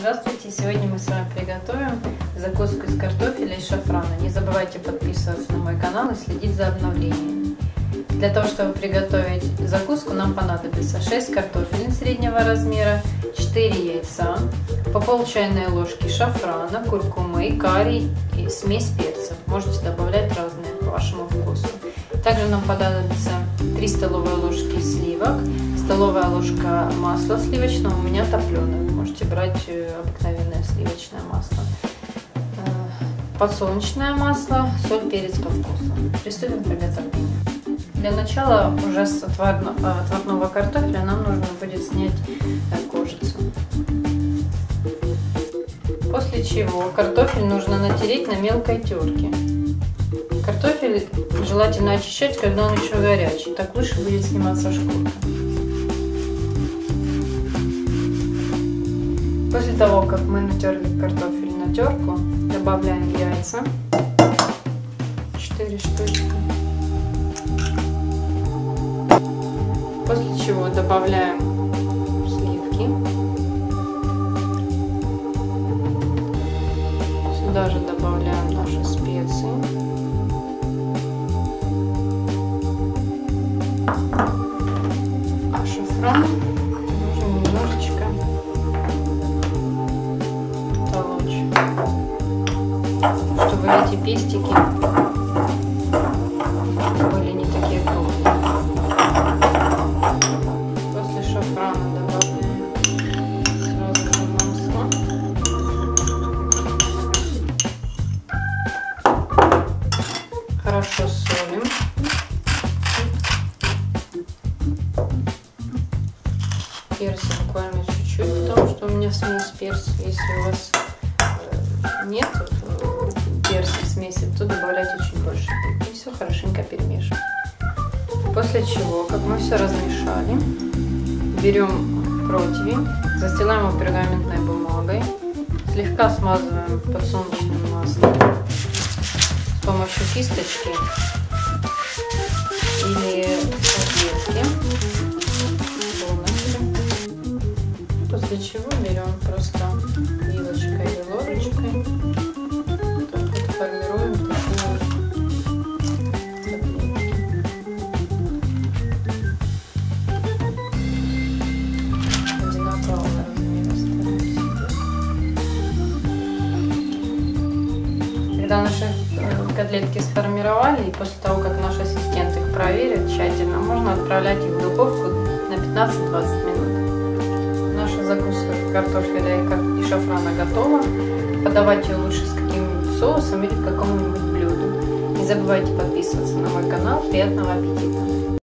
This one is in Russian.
Здравствуйте! Сегодня мы с вами приготовим закуску из картофеля и шафрана. Не забывайте подписываться на мой канал и следить за обновлениями. Для того, чтобы приготовить закуску, нам понадобится 6 картофелин среднего размера, 4 яйца, по пол чайной ложки шафрана, куркумы, карри и смесь перцев. Можете добавлять разные по вашему вкусу. Также нам понадобится 3 столовые ложки сливок, столовая ложка масла сливочного, у меня топленое, можете э, обыкновенное сливочное масло, э, подсолнечное масло, соль, перец по вкусу. Приступим к приготовлению. Для начала уже с отварного картофеля нам нужно будет снять э, кожицу. После чего картофель нужно натереть на мелкой терке. Картофель желательно очищать, когда он еще горячий, так лучше будет сниматься шкурка. После того, как мы натерли картофель на терку, добавляем яйца, 4 штучки. После чего добавляем сливки. Сюда же добавляем наши специи. А эти пестики были не такие крупные. После шафрана добавляем сразу масло. Хорошо солим. перца буквально чуть-чуть, потому что у меня смесь перца. Если у вас э, нет хорошенько перемешиваем. После чего, как мы все размешали, берем противень, застилаем его пергаментной бумагой, слегка смазываем подсолнечным маслом с помощью кисточки или салфетки. После чего берем просто вилочкой Когда наши э, котлетки сформировали, и после того, как наш ассистент их проверит тщательно, можно отправлять их в духовку на 15-20 минут закуска картофеля и шафрана готова. Подавать ее лучше с каким-нибудь соусом или к какому-нибудь блюду. Не забывайте подписываться на мой канал. Приятного аппетита!